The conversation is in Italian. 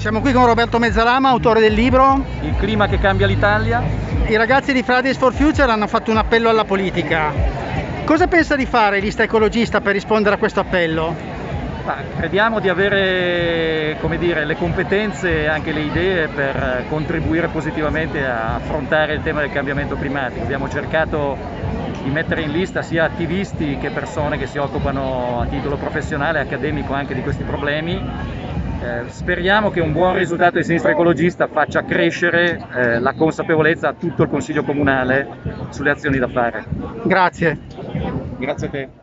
Siamo qui con Roberto Mezzalama, autore del libro Il clima che cambia l'Italia. I ragazzi di Fridays for Future hanno fatto un appello alla politica. Cosa pensa di fare lista ecologista per rispondere a questo appello? Ma crediamo di avere dire, le competenze e anche le idee per contribuire positivamente a affrontare il tema del cambiamento climatico. Abbiamo cercato di mettere in lista sia attivisti che persone che si occupano a titolo professionale e accademico anche di questi problemi eh, speriamo che un buon risultato di sinistra ecologista faccia crescere eh, la consapevolezza a tutto il Consiglio Comunale sulle azioni da fare. Grazie. Grazie a te.